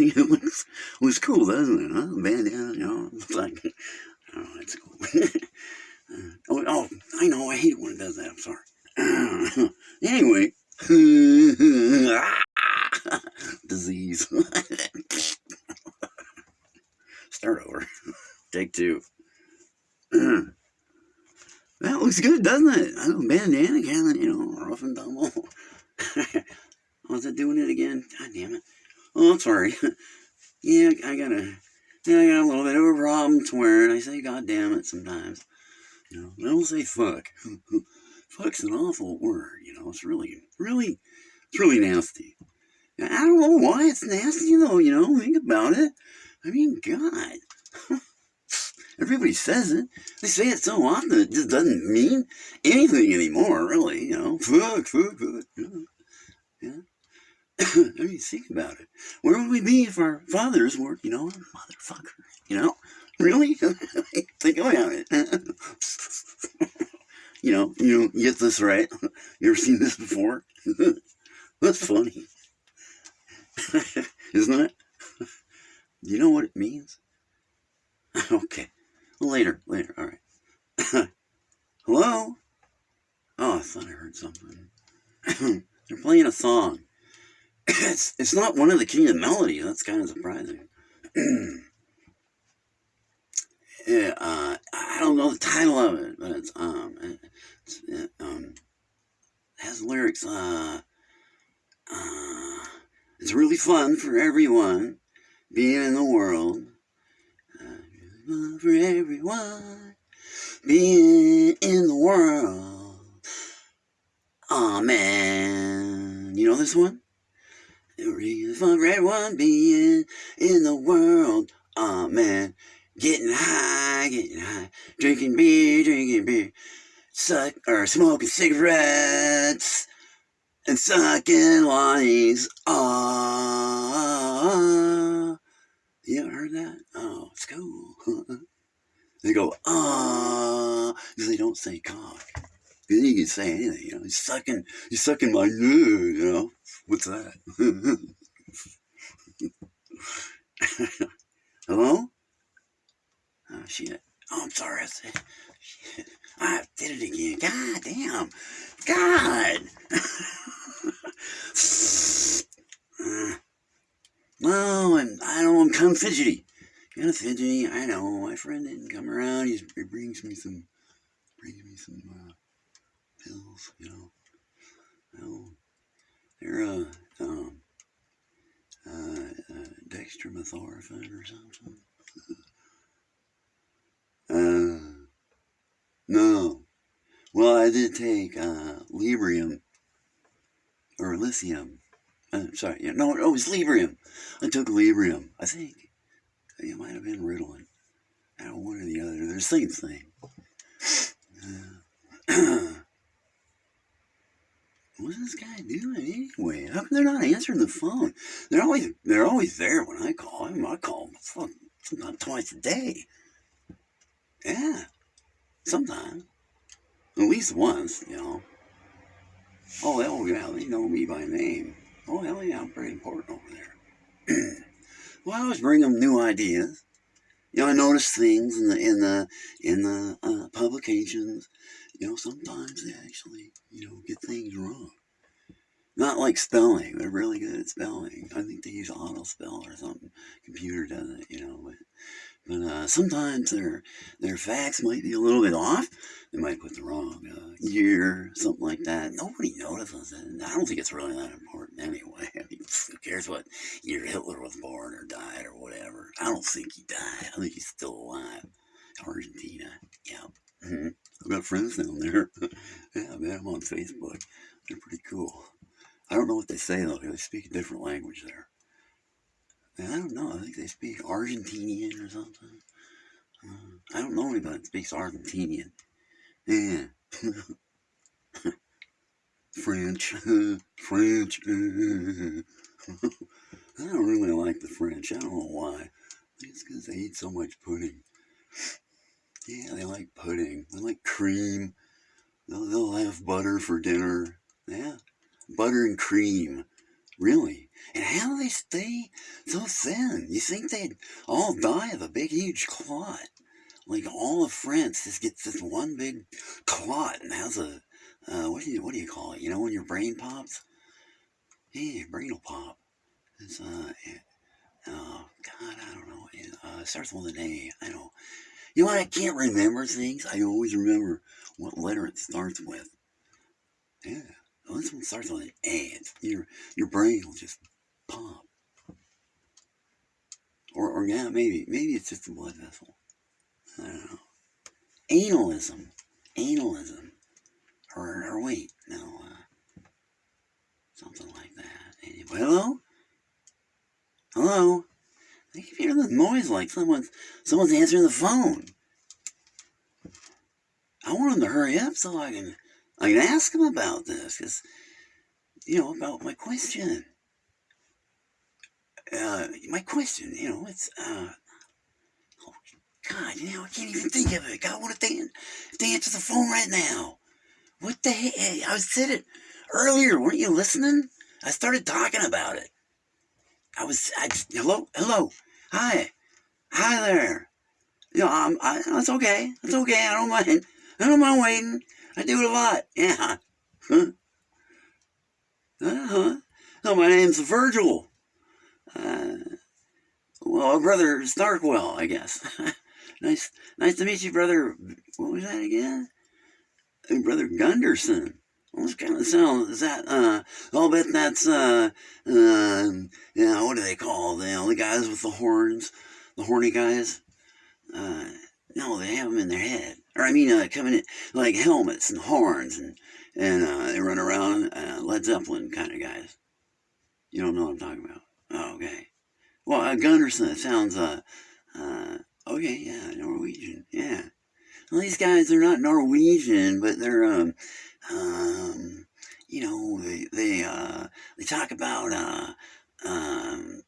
it looks looks cool, doesn't it? Huh? Bandana, you know, it's like, oh, it's cool. oh, oh, I know, I hate it when it does that. I'm sorry. anyway, disease. Start over. Take two. that looks good, doesn't it? I know, bandana kind of, you know, rough and tumble. Oh, was it doing it again? God damn it. Oh, sorry. yeah, I gotta, yeah, I got a little bit of a problem swearing. I say God damn it sometimes. You know, I don't say fuck. Fuck's an awful word, you know. It's really, really, it's really nasty. I don't know why it's nasty though, you know. Think about it. I mean, God. Everybody says it. They say it so often it just doesn't mean anything anymore, really. You know, fuck, fuck, fuck. Yeah. I mean, think about it. Where would we be if our fathers were, you know, motherfucker? You know, really? think about it. you know, you get this right. You ever seen this before? That's funny, isn't it? Do you know what it means? okay. Later, later, all right. Hello? Oh, I thought I heard something. They're playing a song. It's, it's not one of the King of Melody. That's kind of surprising. yeah, uh, I don't know the title of it, but it's, um, it's, it, um, has lyrics, uh, uh, it's really fun for everyone being in the world for everyone being in the world. Man, you know this one? Really fun for everyone being in the world. Oh man, getting high, getting high, drinking beer, drinking beer, suck or smoking cigarettes and sucking lollies. Ah. You ever heard that? Oh, it's cool. they go, ah, because they don't say cock. You can say anything, you know. He's sucking, he's sucking my nude, you know. What's that? Hello? Oh, shit. Oh, I'm sorry. I said, shit. I did it again. God damn. God. uh, well, and I don't of fidgety. Kind of fidgety. I know. My friend didn't come around. He's, he brings me some, brings me some uh, pills, you know. Well, they're, uh, um, uh, uh, dextromethorphan or something. uh, no. Well, I did take, uh, Librium, or lithium, uh, sorry, yeah, no, no, it was Librium. I took Librium. I think it might have been Ritalin. One or the other. They're the same thing. Uh, what's this guy doing anyway? How come they're not answering the phone? They're always they're always there when I call. I, mean, I call them fuck, sometimes twice a day. Yeah, sometimes. At least once, you know. Oh, hell yeah, they know me by name. Oh, hell yeah, I'm pretty important over there. well, I always bring them new ideas. You know, I notice things in the in the in the uh, publications. You know, sometimes they actually you know get things wrong. Not like spelling; they're really good at spelling. I think they use auto spell or something. Computer does it, you know. But but uh, sometimes their their facts might be a little bit off. They might put the wrong uh, year, something like that. Nobody notices it. I don't think it's really that important anyway. I mean, who cares what year Hitler was born or died or whatever? I don't think he died. I think he's still alive. Argentina. Yeah. Mm-hmm. I've got friends down there. yeah, I met them on Facebook. They're pretty cool. I don't know what they say though. They speak a different language there. I don't know. I think they speak Argentinian or something. Uh, I don't know anybody that speaks Argentinian. Yeah. French. French. I don't really like the French. I don't know why. It's because they eat so much pudding. Yeah, they like pudding. They like cream. They'll, they'll have butter for dinner. Yeah. Butter and cream. Really? And how do they stay so thin? You think they'd all die of a big, huge clot? Like all of France just gets this one big clot and has a, uh, what do you, what do you call it? You know, when your brain pops? Yeah, your brain will pop. It's, uh, oh, God, I don't know. It uh, starts with an A. I don't You know what? I can't remember things. I always remember what letter it starts with. Yeah. Well, this one starts on an A. It's, your, your brain will just pop. Or, or yeah, maybe, maybe it's just a blood vessel. I don't know. Analism. Analism. Or, or wait, no, uh, something like that. Anyway, hello? Hello? I keep hearing this noise like someone's, someone's answering the phone. I want them to hurry up so I can, I can ask him about this, because, you know, about my question. Uh, my question, you know, it's, uh, oh, God, you know, I can't even think of it. God, what if they, if they answer the phone right now? What the heck? I was it earlier. Weren't you listening? I started talking about it. I was, I just, hello, hello, hi, hi there. You know, I'm, I, it's okay. It's okay. I don't mind. I don't mind waiting. I do it a lot. Yeah. Huh? Uh-huh. Oh, my name's Virgil. Uh, well, brother Starkwell, I guess. nice, nice to meet you, brother. What was that again? Brother Gunderson. What kind of sound is that? Uh, I'll bet that's, uh, uh, you know, what do they call? You know, the guys with the horns, the horny guys? Uh, no, they have them in their head. Or, I mean, uh, coming in, like helmets and horns, and, and, uh, they run around, uh, Led Zeppelin kind of guys. You don't know what I'm talking about. Oh, okay. Well, uh, Gunderson sounds, uh, uh, okay, yeah, Norwegian, yeah. Well, these guys, they're not Norwegian, but they're, um, um, you know, they, they, uh, they talk about, uh, um,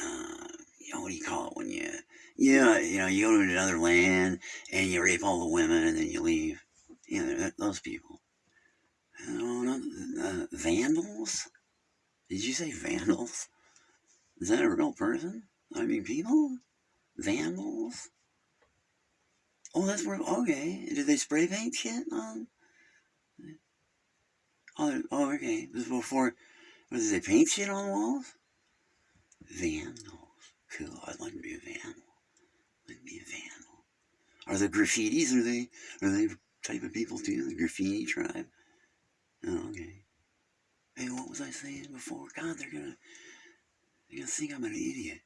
uh, you know, what do you call it when you, yeah, you know, you go to another land and you rape all the women and then you leave. You know, those people. Oh, not, uh, vandals? Did you say vandals? Is that a real person? I mean, people? Vandals? Oh, that's where, okay. Did they spray paint shit on? Oh, oh okay. This before, what did they paint shit on the walls? Vandals. Cool. I'd like to be a vandal. Be a vandal. Are the graffitis, are they, are they type of people too? The graffiti tribe? Oh, okay. Hey, what was I saying before? God, they're gonna, they're gonna think I'm an idiot.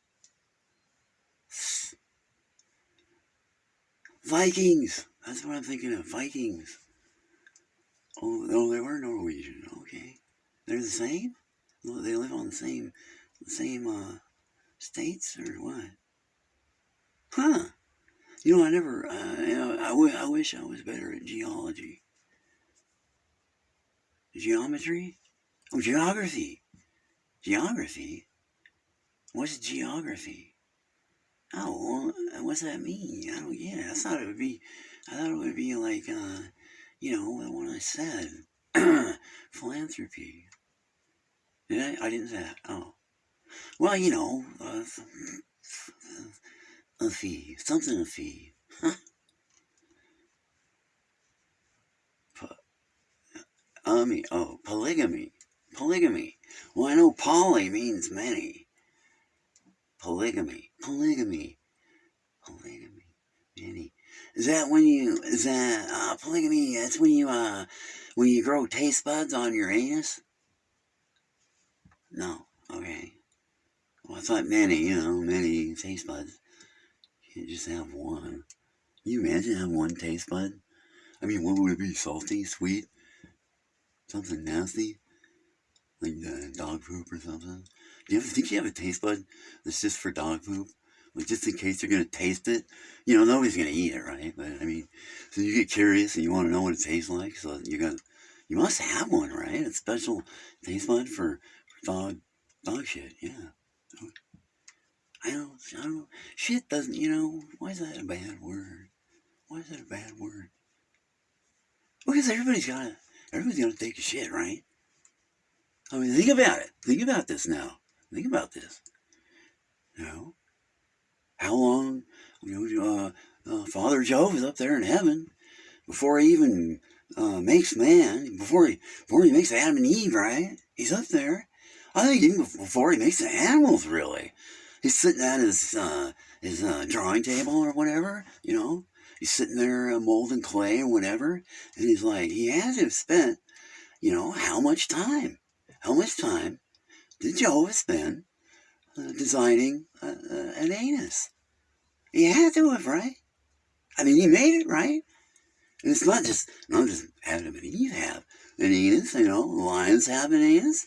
Vikings! That's what I'm thinking of. Vikings. Oh, oh, they were Norwegian. Okay. They're the same? They live on the same, the same, uh, states or what? Huh. You know, I never, uh, you know, I, wish I was better at geology. Geometry? Oh, geography. Geography? What's geography? Oh, well, what's that mean? I don't get it. I thought it would be, I thought it would be like, uh, you know, the one I said. Philanthropy. Did I? I didn't say that. Oh. Well, you know, uh, a fee. Something a fee. Huh? mean, oh, polygamy. Polygamy. Well, I know poly means many. Polygamy. Polygamy. Polygamy. Many. Is that when you, is that, uh, polygamy, that's when you, uh, when you grow taste buds on your anus? No. Okay. Well, I thought many, you know, many taste buds. Can't just have one. Can you imagine having one taste bud? I mean, what would it be? Salty? Sweet? Something nasty? Like uh, dog poop or something? Do you ever think you have a taste bud that's just for dog poop? Like just in case you're gonna taste it, you know nobody's gonna eat it, right? But I mean, so you get curious and you want to know what it tastes like, so you got, you must have one, right? A special taste bud for, for dog, dog shit, yeah. I don't, I don't, shit doesn't, you know, why is that a bad word? Why is that a bad word? Because everybody's gotta, everybody's gonna take a shit, right? I mean, think about it. Think about this now. Think about this. You know, how long, you know, uh, uh, Father Jove is up there in heaven before he even uh, makes man, before he, before he makes Adam and Eve, right? He's up there. I think even before he makes the animals, really. He's sitting at his, uh, his uh, drawing table or whatever, you know. He's sitting there uh, molding clay or whatever. And he's like, he has to have spent, you know, how much time? How much time did Jehovah spend uh, designing uh, uh, an anus? He had to have, right? I mean, he made it, right? And it's not just, not just Adam and Eve have an anus, you know, lions have an anus.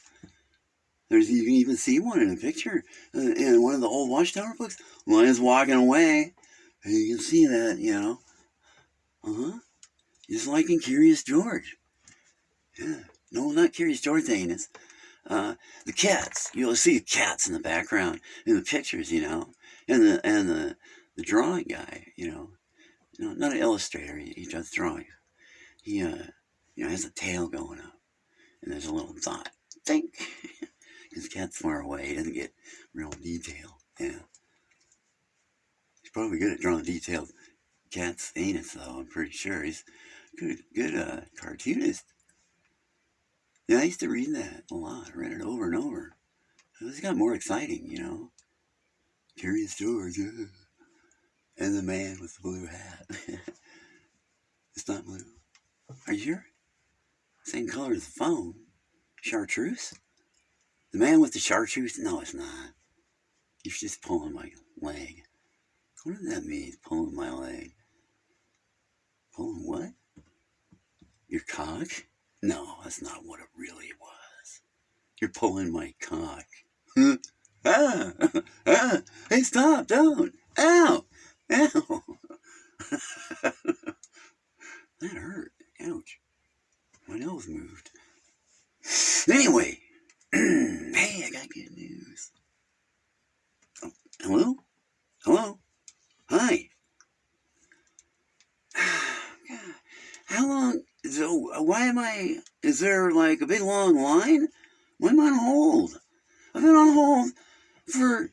There's, you can even see one in a picture uh, in one of the old Watchtower books. One is walking away, and you can see that, you know. Uh-huh. Just like in Curious George. Yeah. No, not Curious George anus. Uh, the cats. You'll see cats in the background in the pictures, you know. And the and the, the drawing guy, you know. You know, not an illustrator, he, he does drawings. He uh you know has a tail going up. And there's a little dot. Think his cat's far away, he doesn't get real detail. Yeah. He's probably good at drawing detailed cat's anus though, I'm pretty sure. He's good good uh cartoonist. Yeah, I used to read that a lot. I read it over and over. It got more exciting, you know. Curious George. Uh, and the man with the blue hat. it's not blue. Are you sure? Same color as the phone. Chartreuse? The man with the chartreuse? No, it's not. He's just pulling my leg. What does that mean, pulling my leg? Pulling what? Your cock? No, that's not what it really was. You're pulling my cock. ah, ah, hey, stop, don't. Ow, ow. that hurt. Ouch. My nose moved. Anyway, hey, I got good news. Oh, hello? Hello? Hi. How long? So uh, why am I? Is there like a big long line? Why am I on hold? I've been on hold for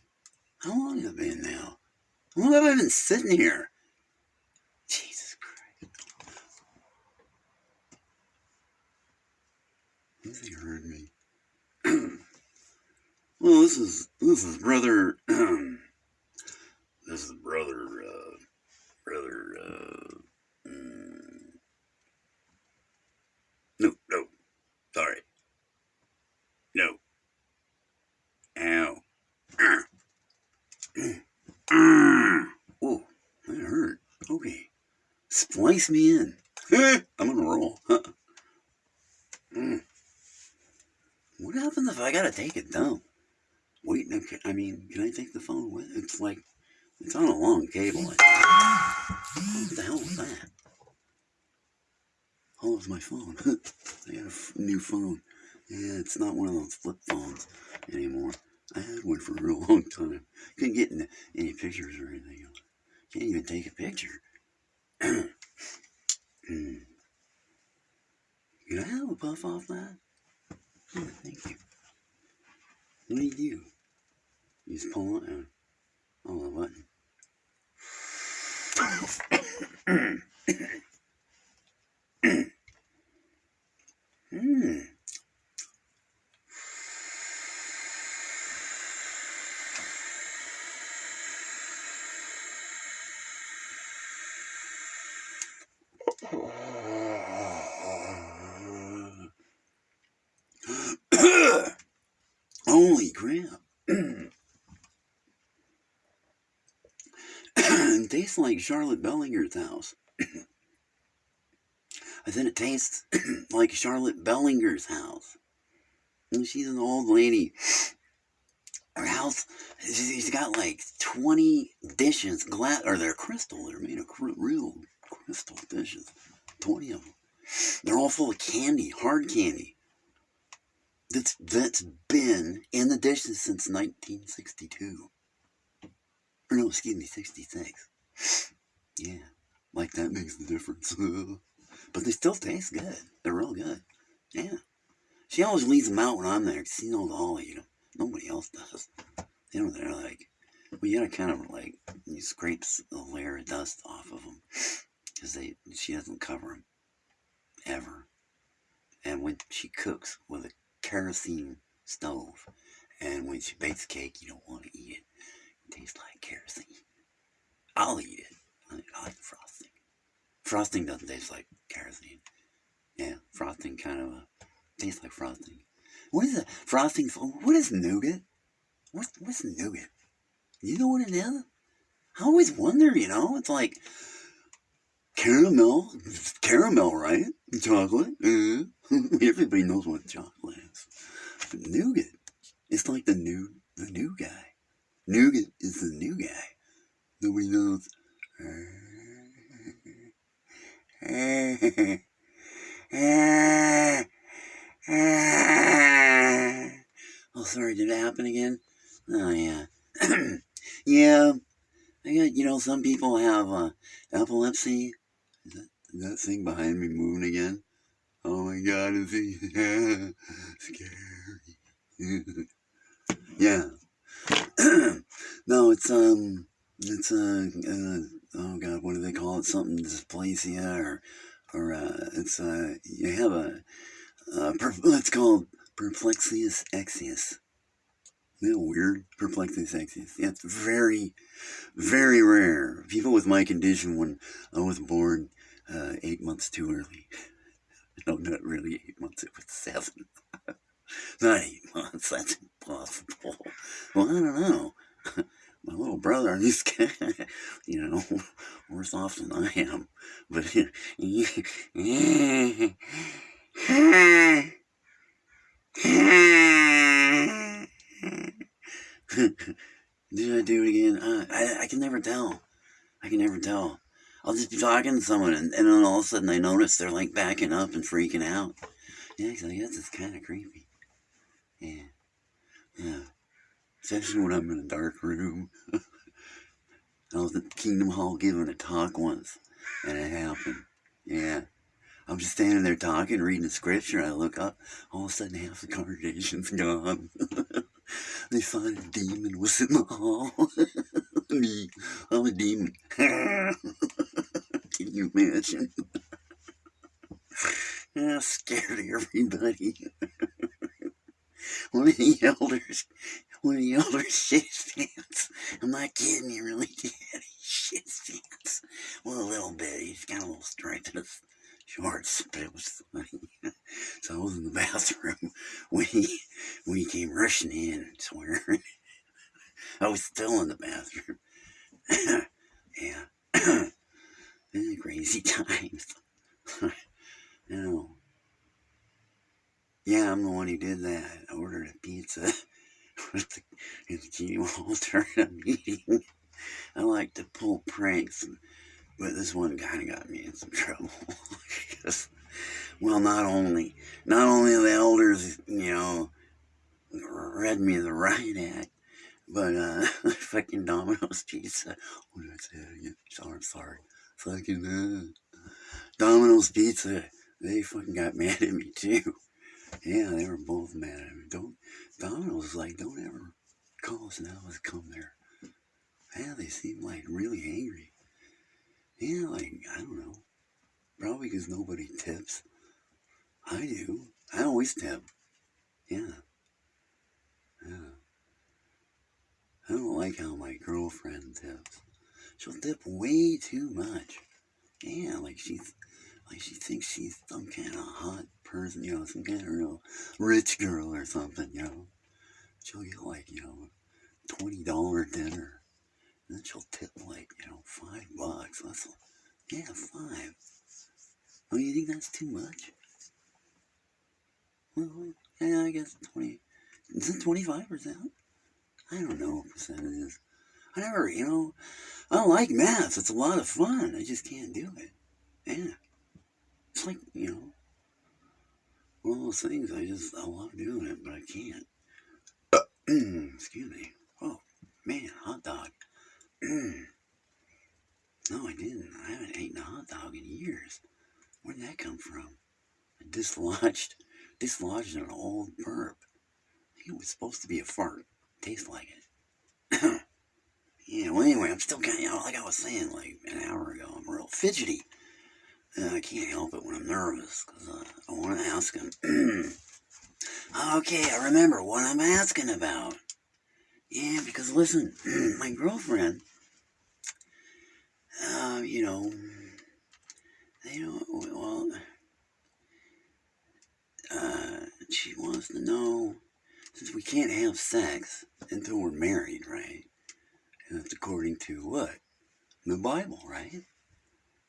how long have I been now? How long have I been sitting here? Jesus Christ! Heard? Well, this is this is brother. this is brother. Uh, brother. Uh, mm, no, no. Sorry. No. Ow. Oh, that hurt. Okay. Splice me in. I'm gonna roll. mm. What happens if I gotta take it down? Wait, I mean, can I take the phone with? It's like, it's on a long cable. What the hell was that? Oh, it's my phone. I got a new phone. Yeah, it's not one of those flip phones anymore. I had one for a real long time. Couldn't get any pictures or anything. Can't even take a picture. Hmm. Can I have a puff off that? Oh, thank you. What do you do? You just pull it and oh, the button. Hmm. Holy crap. it tastes like Charlotte Bellinger's house. I said it tastes like Charlotte Bellinger's house. And she's an old lady. Her house, she's got like 20 dishes, glass, or they're crystal. They're made of real crystal dishes. 20 of them. They're all full of candy, hard candy. That's, that's been in the dishes since 1962. Or no, excuse me, 66. Yeah, like that makes the difference. but they still taste good. They're real good. Yeah. She always leaves them out when I'm there she knows I'll eat them. Nobody else does. You know, they're like, well, you gotta kind of like, you scrape a layer of dust off of them because they she doesn't cover them ever. And when she cooks with a kerosene stove, and when she bakes cake, you don't want to eat it. It tastes like kerosene. I'll eat it. I like frosting. Frosting doesn't taste like kerosene. Yeah, frosting kind of uh, tastes like frosting. What is? Frosting? What is nougat? What's what's nougat? You know what it is? I always wonder. You know, it's like caramel, caramel, right? Chocolate. Uh, everybody knows what chocolate is. But nougat. It's like the new, the new guy. Nougat is the new guy. Nobody knows. Oh, sorry, did it happen again? Oh, yeah. yeah, I got, you know, some people have uh, epilepsy. Is that, is that thing behind me moving again? Oh my god, is he scary? yeah. no, it's, um, it's, uh, uh, oh god, what do they call it? Something dysplasia or, or, uh, it's, uh, you have a, uh, per, it's called perplexius exius. Isn't that weird? Perplexius exius. Yeah, it's very, very rare. People with my condition, when I was born uh, eight months too early. No, not really eight months, it was seven. not eight months, that's impossible. Well, I don't know. My little brother, he's, you know, worse off than I am. But, Did I do it again? Uh, I, I can never tell. I can never tell. I'll just be talking to someone, and, and then all of a sudden I notice they're like backing up and freaking out. Yeah, because I guess it's kind of creepy. Yeah. Yeah. Especially when I'm in a dark room. I was at Kingdom Hall giving a talk once, and it happened. Yeah. I'm just standing there talking, reading the scripture. I look up, all of a sudden half the congregation's gone. they find a demon was in the hall. Me, I'm a demon. Can you imagine? I scared everybody. one of the elders, one of the elders shit pants. I'm not kidding, he really did. Shit pants. Well, a little bit. He's got a little strength in his shorts, but it was funny. so I was in the bathroom when he when he came rushing in, swearing. I was still in the bathroom. yeah. crazy times. know. Yeah, I'm the one who did that. I ordered a pizza with the, with a meeting. I like to pull pranks, but this one kind of got me in some trouble. because, well, not only, not only the elders, you know, read me the right act, but uh, fucking Domino's Pizza. What did I say again? Sorry, sorry. Fucking uh, Domino's Pizza. They fucking got mad at me too. Yeah, they were both mad at me. Don't Domino's like, don't ever call us now. Let's come there. Yeah, they seem like really angry. Yeah, like I don't know. Probably because nobody tips. I do. I always tip. Yeah. Yeah. I don't like how my girlfriend tips. She'll tip way too much. Yeah, like she's like she thinks she's some kind of hot person, you know, some kind of real rich girl or something, you know. She'll get like, you know, twenty dollar dinner. And then she'll tip like, you know, five bucks. That's yeah, five. Oh, you think that's too much? Well, yeah, I guess twenty. Is it twenty five percent? I don't know what percent it is. I never, you know, I don't like math. It's a lot of fun. I just can't do it. Yeah. It's like, you know, one of those things I just, I love doing it, but I can't. Excuse me. Oh, man, hot dog. no, I didn't. I haven't eaten a hot dog in years. Where did that come from? A dislodged dislodged an old burp. I think it was supposed to be a fart. Tastes like it. yeah, well, anyway, I'm still kind of, you know, like I was saying like an hour ago, I'm real fidgety. Uh, I can't help it when I'm nervous because uh, I want to ask him. okay, I remember what I'm asking about. Yeah, because listen, my girlfriend, uh, you know, they don't, well, uh, she wants to know, since we can't have sex until we're married, right? And that's according to what? The Bible, right?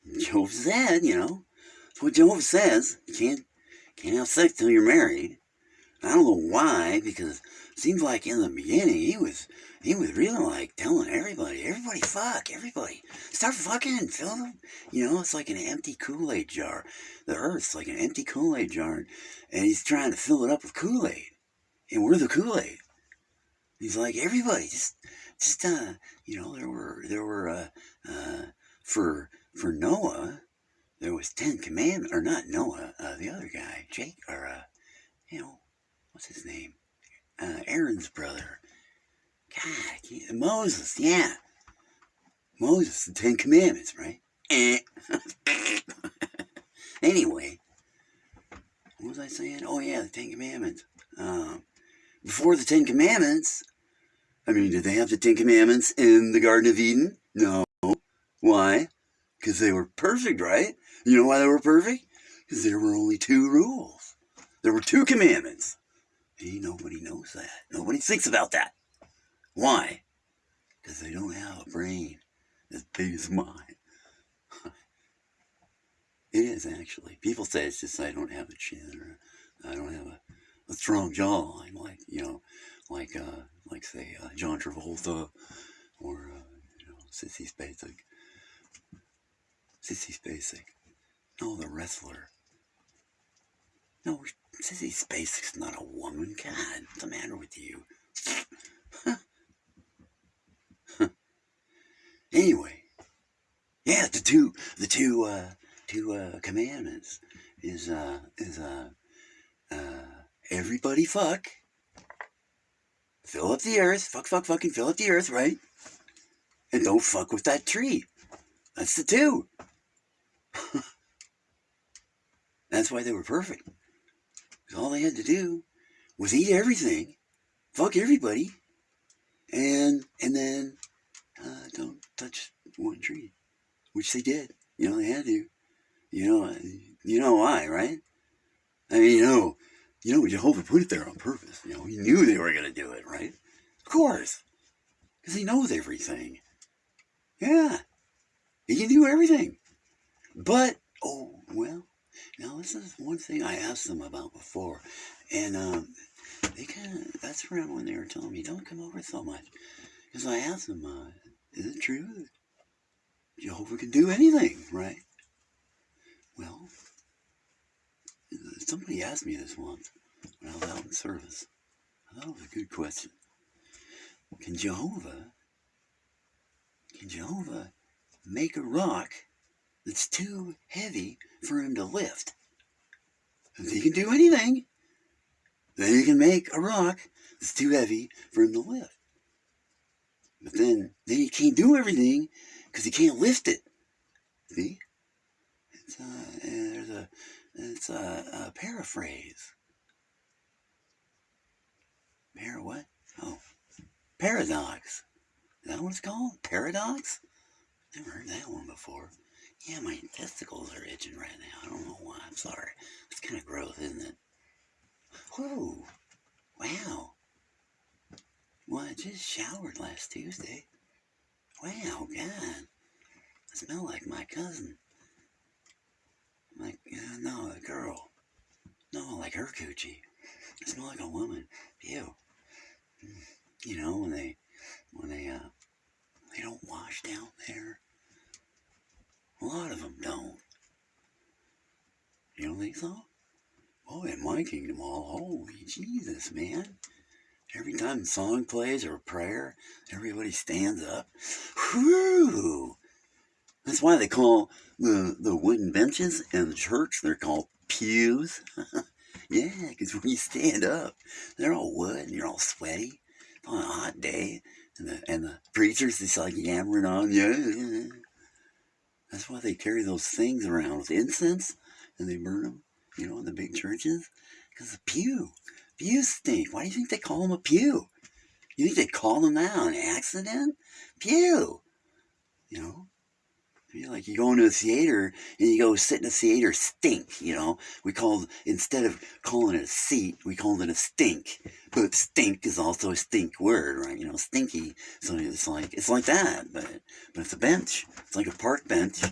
Job said, you know, that's what Job says. You can't, can't have sex till you're married. I don't know why, because it seems like in the beginning he was he was really like telling everybody, everybody fuck, everybody. Start fucking, fill them. You know, it's like an empty Kool-Aid jar. The earth's like an empty Kool-Aid jar. And he's trying to fill it up with Kool-Aid. And we're the Kool-Aid. He's like, everybody, just just uh, you know, there were there were uh uh for for Noah, there was ten commandments or not Noah, uh the other guy, Jake or uh you know, what's his name? Uh, Aaron's brother. God, Moses, yeah. Moses, the Ten Commandments, right? Eh. anyway, what was I saying? Oh, yeah, the Ten Commandments. Um, before the Ten Commandments, I mean, did they have the Ten Commandments in the Garden of Eden? No. Why? Because they were perfect, right? You know why they were perfect? Because there were only two rules. There were two commandments. Hey, nobody knows that. Nobody thinks about that. Why? Because they don't have a brain as big as mine. it is actually. People say it's just I don't have a chin or I don't have a, a strong jawline like, you know, like, uh, like say, uh, John Travolta or, uh, you know, Sissy Spacek. Sissy Spacek. No, the wrestler. No, Sissy Spacek's not a woman. God, what's the matter with you? anyway, yeah, the two, the two, uh, two uh, commandments is uh, is uh, uh, everybody fuck, fill up the earth, fuck, fuck, fucking fill up the earth, right? And don't fuck with that tree. That's the two. That's why they were perfect all they had to do was eat everything, fuck everybody, and and then uh, don't touch one tree, which they did. You know, they had to. You know, you know why, right? I mean, you know, you know, Jehovah put it there on purpose. You know, he knew they were going to do it, right? Of course, because he knows everything. Yeah, he can do everything. But, oh, well, now, this is one thing I asked them about before, and um, they kind of, that's around when they were telling me, don't come over so much. Because I asked them, uh, is it true that Jehovah can do anything, right? Well, somebody asked me this once when I was out in service. I thought it was a good question. Can Jehovah, can Jehovah make a rock that's too heavy for him to lift. If he can do anything, then he can make a rock that's too heavy for him to lift. But then, then he can't do everything because he can't lift it. See? It's a, there's a, it's a, a paraphrase. Para what? Oh, paradox. Is that what it's called? Paradox? Never heard that one before. Yeah, my testicles are itching right now. I don't know why. I'm sorry. It's kind of gross, isn't it? Whoa. Wow. Well, I just showered last Tuesday. Wow, God. I smell like my cousin. Like, uh, no, a girl. No, like her coochie. I smell like a woman. Ew. You know, when they, when they, uh, they don't wash down there. A lot of them don't. You don't think so? Oh, in my kingdom hall, holy Jesus, man. Every time a song plays or a prayer, everybody stands up. Whew! That's why they call the, the wooden benches in the church, they're called pews. Yeah, because when you stand up, they're all wood and you're all sweaty on a hot day, and the and the preachers just like yammering on. Yeah, that's why they carry those things around with incense and they burn them, you know, in the big churches. Because the pew, pews stink. Why do you think they call them a pew? You think they call them that on accident? Pew, you know. Like you go into a theater and you go sit in a theater stink, you know. We called instead of calling it a seat, we called it a stink. But stink is also a stink word, right? You know, stinky. So it's like it's like that, but but it's a bench. It's like a park bench,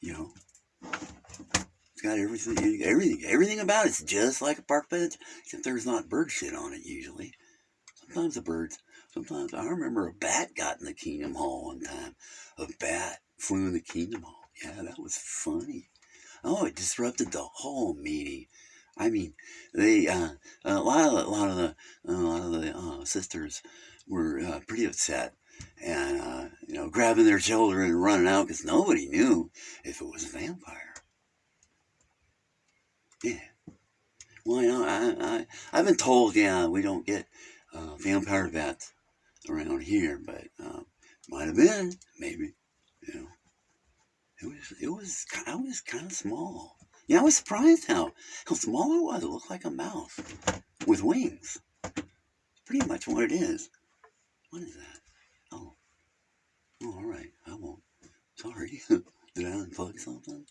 you know. It's got everything everything everything about it's just like a park bench, except there's not bird shit on it usually. Sometimes the birds sometimes I remember a bat got in the Kingdom Hall one time. A bat flew in the Kingdom Hall. Yeah, that was funny. Oh, it disrupted the whole meeting. I mean, they uh, a lot of a lot of the a lot of the uh, sisters were uh, pretty upset, and uh, you know, grabbing their children and running out because nobody knew if it was a vampire. Yeah. Well, you know, I, I I've been told, yeah, we don't get uh, vampire bats around here, but uh, might have been, maybe. It was it was I was kind of small. Yeah, I was surprised how how small it was. It looked like a mouse with wings. Pretty much what it is. What is that? Oh, oh all right. I won't. Sorry. Did I unplug something?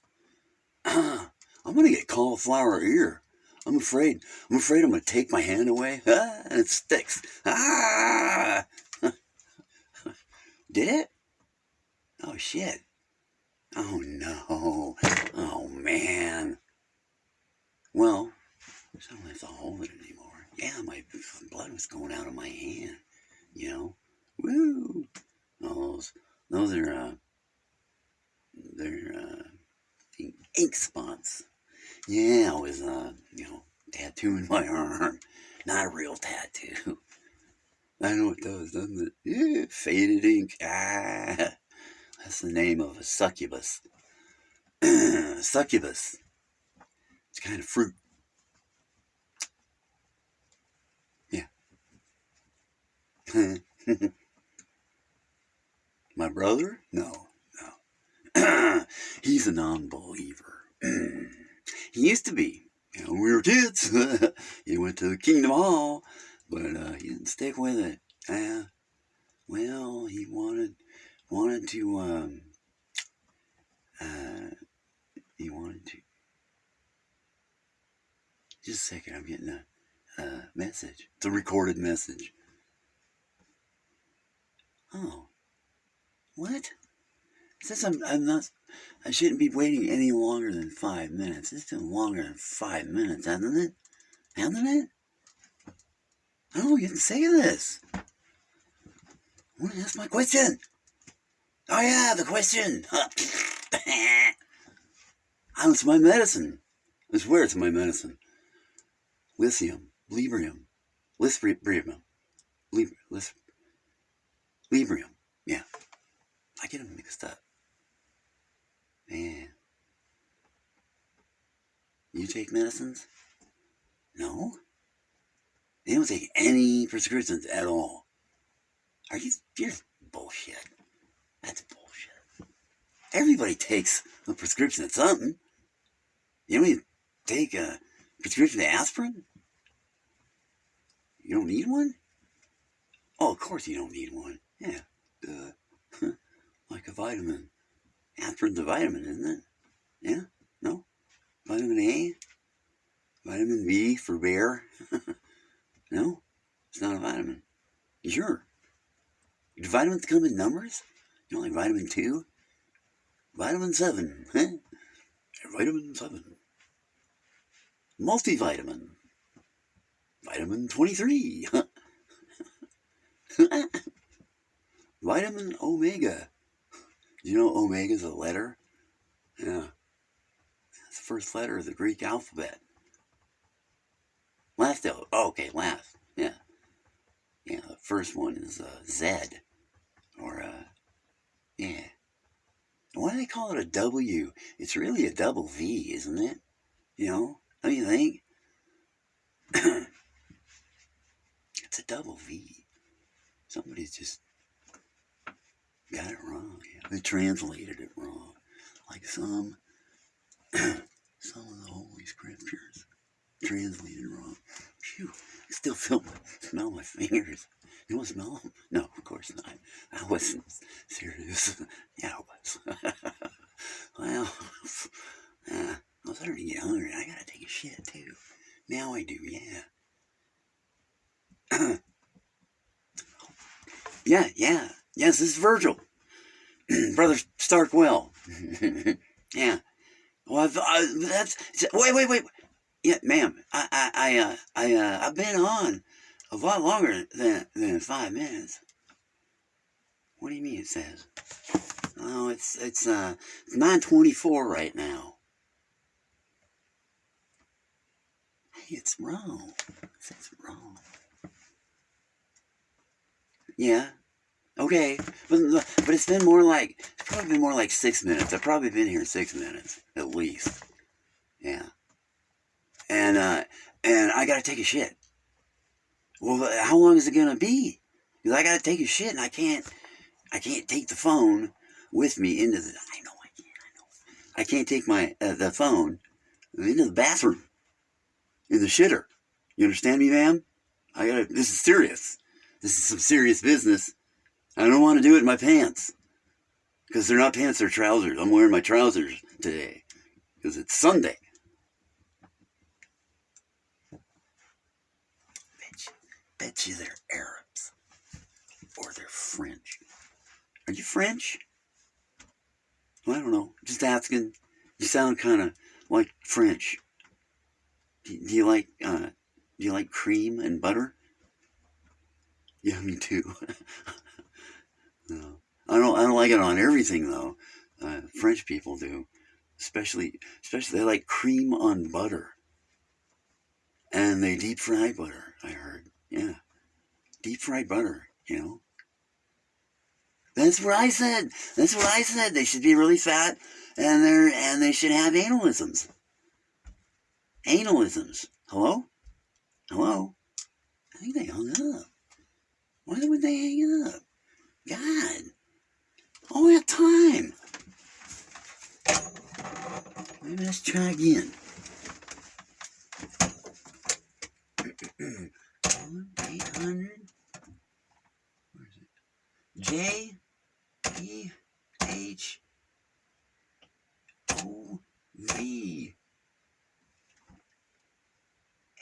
Ah. I'm gonna get cauliflower ear. I'm afraid. I'm afraid I'm gonna take my hand away. Ah, and it sticks. Ah! Did it? Oh shit. Oh no. Oh man. Well, I don't have to hold it anymore. Yeah, my blood was going out of my hand. You know? Woo! those, those are, uh, they're, uh, ink spots. Yeah, I was, uh, you know, tattooing my arm. Not a real tattoo. I know it does, doesn't it? Yeah, faded ink. Ah. That's the name of a succubus. succubus. It's kind of fruit. Yeah. My brother? No, no. He's a non-believer. he used to be. You know, we were kids, he went to the Kingdom Hall, but uh, he didn't stick with it. Uh, well, he wanted wanted to, um, uh, he wanted to, just a second, I'm getting a, a message. It's a recorded message. Oh, what? Since I'm, I'm not, I shouldn't be waiting any longer than five minutes. It's been longer than five minutes, hasn't it? Hasn't it? Oh, you didn't say this. I want to ask my question. Oh yeah, the question. oh, it's my medicine. I swear it's my medicine. Lithium, librium, librium, librium. Yeah, I get them mixed up. Man, you take medicines? No. They don't take any prescriptions at all. Are you? You're bullshit. That's bullshit. Everybody takes a prescription of something. You don't even take a prescription of aspirin? You don't need one? Oh, of course you don't need one. Yeah. Like a vitamin. Aspirin's a vitamin, isn't it? Yeah? No? Vitamin A? Vitamin B for bear? no? It's not a vitamin. Sure. Do vitamins come in numbers? You like vitamin 2? Vitamin 7, huh? Vitamin 7. Multivitamin. Vitamin 23. vitamin omega. Do you know omega is a letter? Yeah. It's the first letter of the Greek alphabet. Last, oh, okay, last. Yeah. Yeah, the first one is uh, Z. Or, uh, yeah. Why do they call it a W? It's really a double V, isn't it? You know, don't you think? It's a double V. Somebody's just got it wrong. Yeah. They translated it wrong. Like some some of the holy scriptures translated wrong. Phew. I still feel smell my fingers. Want to smell? No, of course not. I wasn't serious. yeah, I was. well, uh, I was starting to get hungry. I gotta take a shit too. Now I do, yeah. yeah, yeah. Yes, this is Virgil. Brother Starkwell. yeah. Well, I, that's wait, wait, wait. Yeah, ma'am. I, I, I, uh, I, uh, I've been on a lot longer than than five minutes. What do you mean? It says. Oh, it's it's uh it's nine twenty four right now. Hey, it's wrong. It's wrong. Yeah. Okay, but but it's been more like it's probably been more like six minutes. I've probably been here six minutes at least. Yeah. And uh, and I gotta take a shit. Well, how long is it gonna be? Because I gotta take a shit and I can't I can't take the phone with me into the. I know I can't. I know. I can't take my uh, the phone into the bathroom in the shitter. You understand me, ma'am? I gotta. This is serious. This is some serious business. I don't want to do it in my pants. Because they're not pants, they're trousers. I'm wearing my trousers today. Because it's Sunday. Bet you, bet you they're Arabs. Or they're French. Are you French? Well, I don't know. Just asking. You sound kind of like French. Do, do you like, uh, do you like cream and butter? Yeah, me too. no. I don't. I don't like it on everything though. Uh, French people do, especially especially they like cream on butter, and they deep fry butter. I heard. Yeah, deep fried butter. You know. That's what I said. That's what I said. They should be really fat, and they're and they should have analisms. Analisms. Hello. Hello. I think they hung up. Why would they hang up? God. All that time. Maybe let's try again. One Eight hundred. J E H O V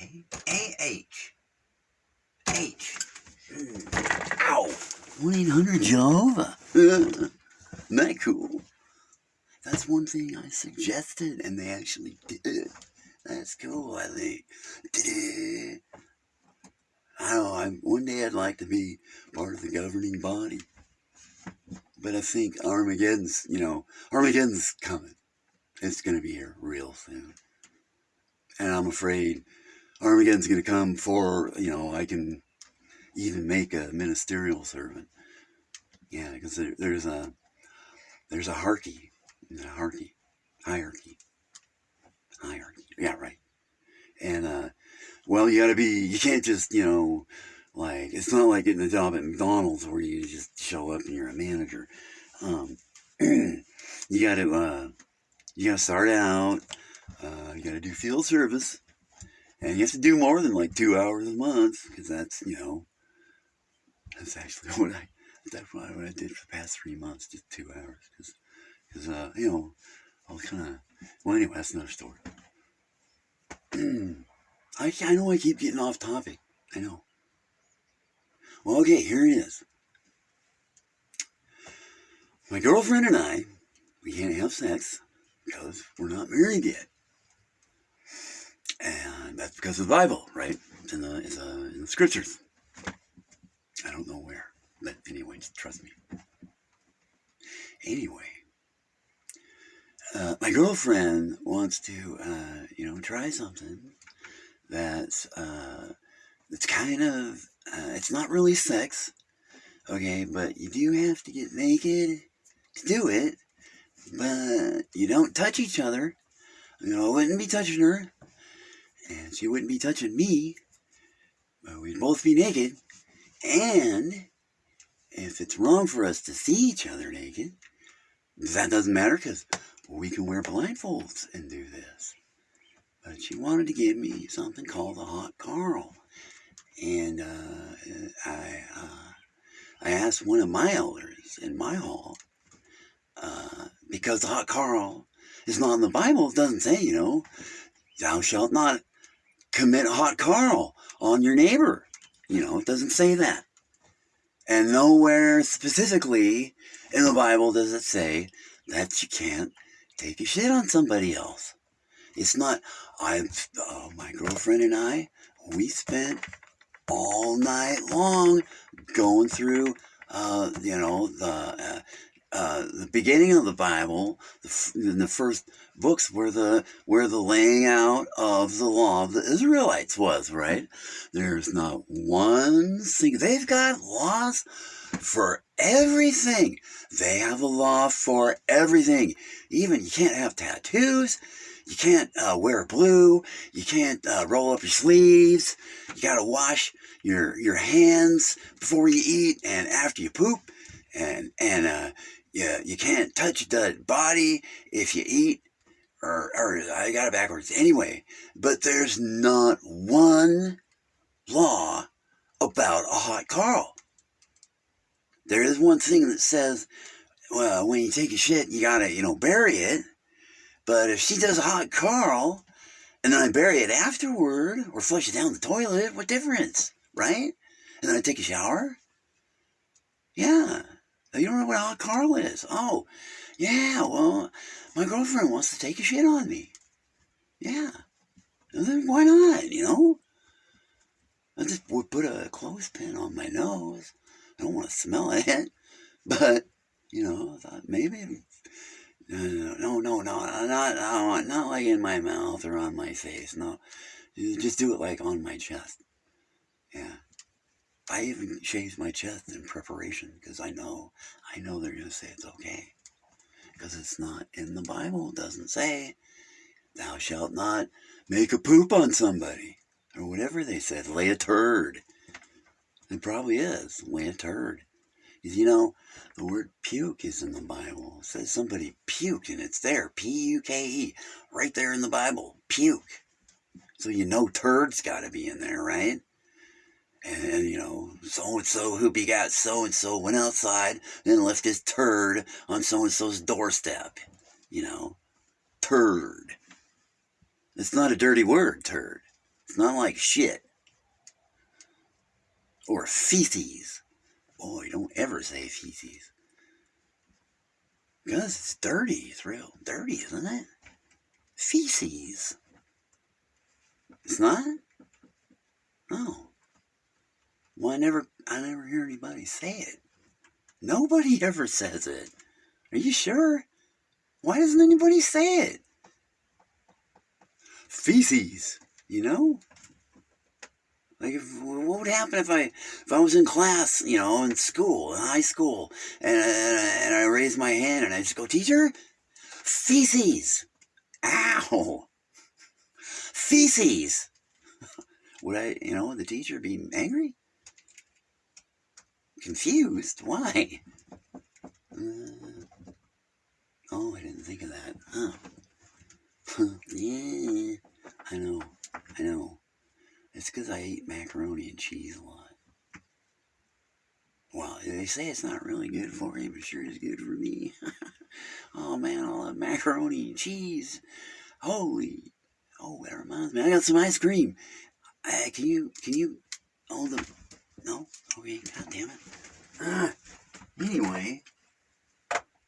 A H H. Ow! 1 800 Jehovah. That cool? That's one thing I suggested, and they actually did. That's cool, I think. I don't know. I, one day I'd like to be part of the governing body. But I think Armageddon's, you know, Armageddon's coming. It's going to be here real soon. And I'm afraid Armageddon's going to come before, you know, I can even make a ministerial servant. Yeah, because there, there's a there's a hierarchy, a hierarchy, hierarchy, hierarchy. Yeah, right. And uh, well, you got to be. You can't just you know like it's not like getting a job at McDonald's where you just show up and you're a manager. Um, you got to uh, you got to start out. Uh, you got to do field service, and you have to do more than like two hours a month because that's you know that's actually what I that's what I did for the past three months, just two hours because because uh, you know I was kind of well anyway that's another story. I I know I keep getting off topic. I know. Well, okay, here it is. My girlfriend and I, we can't have sex because we're not married yet. And that's because of the Bible, right? It's in the, it's, uh, in the scriptures. I don't know where, but anyway, trust me. Anyway, uh, my girlfriend wants to, uh, you know, try something that's, uh, that's kind of uh, it's not really sex, okay, but you do have to get naked to do it, but you don't touch each other. You know, I wouldn't be touching her, and she wouldn't be touching me, but we'd both be naked, And if it's wrong for us to see each other naked, that doesn't matter because we can wear blindfolds and do this. But she wanted to give me something called the Hot Carl. And uh, I, uh, I asked one of my elders in my hall, uh, because the Hot Carl is not in the Bible. It doesn't say, you know, thou shalt not commit hot Carl on your neighbor. You know, it doesn't say that. And nowhere specifically in the Bible does it say that you can't take a shit on somebody else. It's not, I, uh, my girlfriend and I, we spent all night long going through, uh, you know, the, uh, uh, the beginning of the Bible, the, in the first books, where the where the laying out of the law of the Israelites was. Right? There's not one thing. They've got laws for everything. They have a law for everything. Even you can't have tattoos. You can't uh, wear blue. You can't uh, roll up your sleeves. You got to wash your your hands before you eat and after you poop and and uh, you, you can't touch the body if you eat, or, or I got it backwards. Anyway, but there's not one law about a hot Carl. There is one thing that says, well, when you take a shit, you gotta, you know, bury it. But if she does a hot Carl, and then I bury it afterward, or flush it down the toilet, what difference, right? And then I take a shower? Yeah, you don't know what a hot Carl is? Oh, yeah, well, my girlfriend wants to take a shit on me. Yeah. then why not, you know? I just would put a clothespin on my nose. I don't want to smell it. But, you know, I thought maybe no, no, no, no, not, not, not like in my mouth or on my face. No, just do it like on my chest. Yeah. I even shaved my chest in preparation because I know, I know they're going to say it's okay. Because it's not in the Bible. It doesn't say, thou shalt not make a poop on somebody. Or whatever they said, lay a turd. It probably is, lay a turd. You know, the word puke is in the Bible. It says somebody puked and it's there. P-U-K-E. Right there in the Bible. Puke. So you know turd's got to be in there, right? and you know, so and so who begot so and so went outside and left his turd on so and so's doorstep. You know, turd. It's not a dirty word, turd. It's not like shit. Or feces. Boy, don't ever say feces. Because it's dirty. It's real dirty, isn't it? Feces. It's not? No. Well, I never, I never hear anybody say it. Nobody ever says it. Are you sure? Why doesn't anybody say it? Feces, you know? Like, if, what would happen if I if I was in class, you know, in school, in high school, and, and, and I raise my hand and I just go, teacher, feces, ow, feces. Would I, you know, would the teacher be angry? confused. Why? Uh, oh, I didn't think of that. Huh. yeah, I know. I know. It's because I eat macaroni and cheese a lot. Well, they say it's not really good for you, but sure is good for me. oh man, all that macaroni and cheese. Holy, oh, that reminds me. I got some ice cream. Uh, can you, can you, hold the no? Okay, god damn it. Uh, anyway,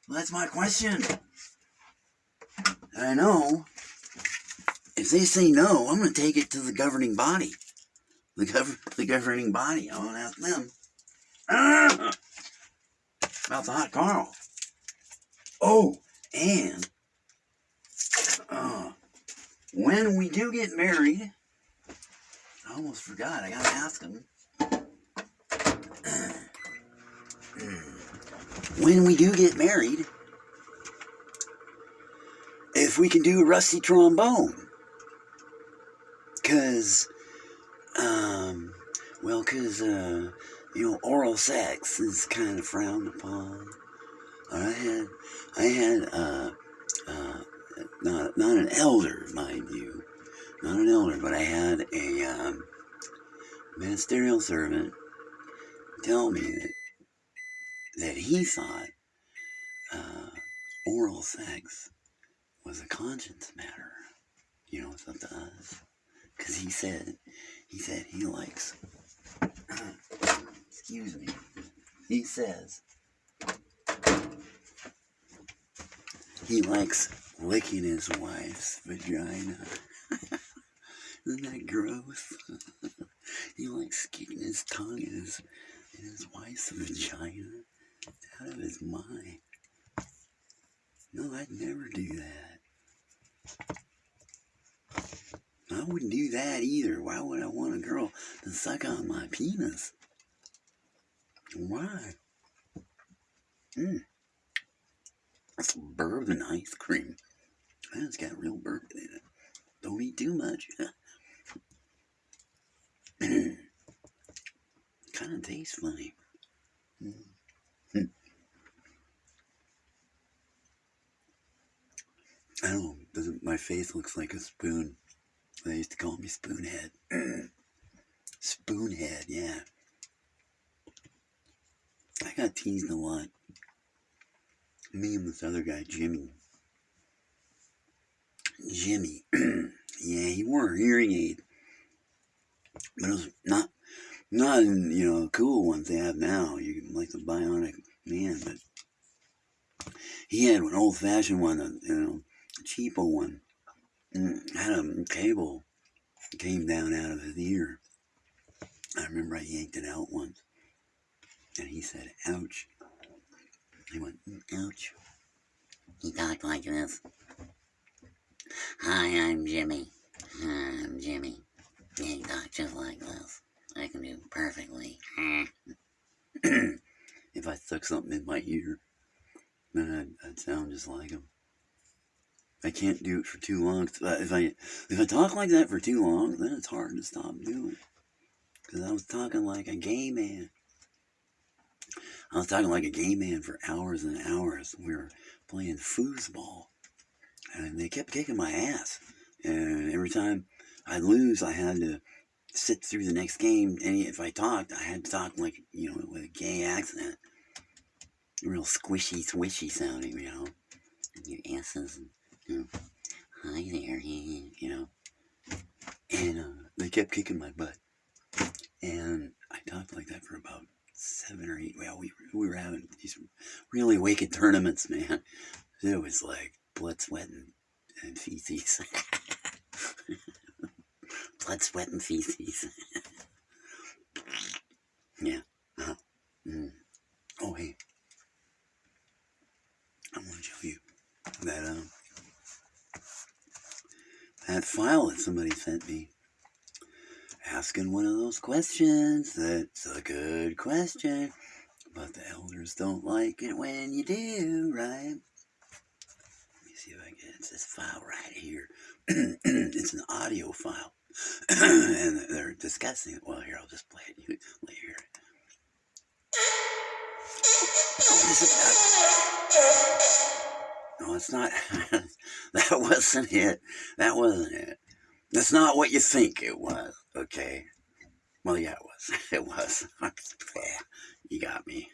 that's my question. I know. If they say no, I'm going to take it to the governing body. The, gov the governing body. I want to ask them. Uh, about the hot Carl. Oh, and uh, when we do get married, I almost forgot. I got to ask them. when we do get married, if we can do a rusty trombone. Because, um, well, because uh, you know, oral sex is kind of frowned upon. I had, I had, uh, uh, not, not an elder, mind you, not an elder, but I had a um, ministerial servant tell me that, that he thought uh, oral sex was a conscience matter. You know, it's up to us. Because he said, he said he likes, excuse me, he says he likes licking his wife's vagina. Isn't that gross? he likes kicking his tongue in his, in his wife's vagina out of his mind. No, I'd never do that. I wouldn't do that either. Why would I want a girl to suck on my penis? Why? Mmm. That's bourbon ice cream. It's got real bourbon in it. Don't eat too much. kind of tastes funny. Mm. I don't know. My face looks like a spoon? They used to call me Spoonhead. Spoonhead, yeah. I got teased a lot. Me and this other guy, Jimmy. Jimmy. yeah, he wore a hearing aid. But it was not not you know, cool ones they have now. You can like the bionic man, but he had an old fashioned one, a you know, a cheapo one. And had a cable came down out of his ear. I remember I yanked it out once. And he said, ouch. He went, mm, ouch. He talked like this. Hi, I'm Jimmy. Hi, I'm Jimmy. He talked just like this. I can do perfectly. if I stuck something in my ear, then I'd, I'd sound just like him. I can't do it for too long. If I if I talk like that for too long, then it's hard to stop doing. Because I was talking like a gay man. I was talking like a gay man for hours and hours. We were playing foosball. And they kept kicking my ass. And every time I'd lose, I had to sit through the next game. And if I talked, I had to talk like, you know, with a gay accent. Real squishy, swishy sounding, you know. Your asses, you know. Hi there, you know. And uh, they kept kicking my butt. And I talked like that for about seven or eight. Well, we, we were having these really wicked tournaments, man. It was like blood, sweat, and, and feces. blood, sweat, and feces. yeah. Uh, mm. Oh, hey. I want to show you that, um, that file that somebody sent me asking one of those questions that's a good question, but the elders don't like it when you do, right? Let me see if I can get this file right here. it's an audio file, and they're discussing it. Well, here, I'll just play it. You it. Oh, No, it's not. that wasn't it. That wasn't it. That's not what you think it was, okay? Well, yeah, it was. It was. you got me.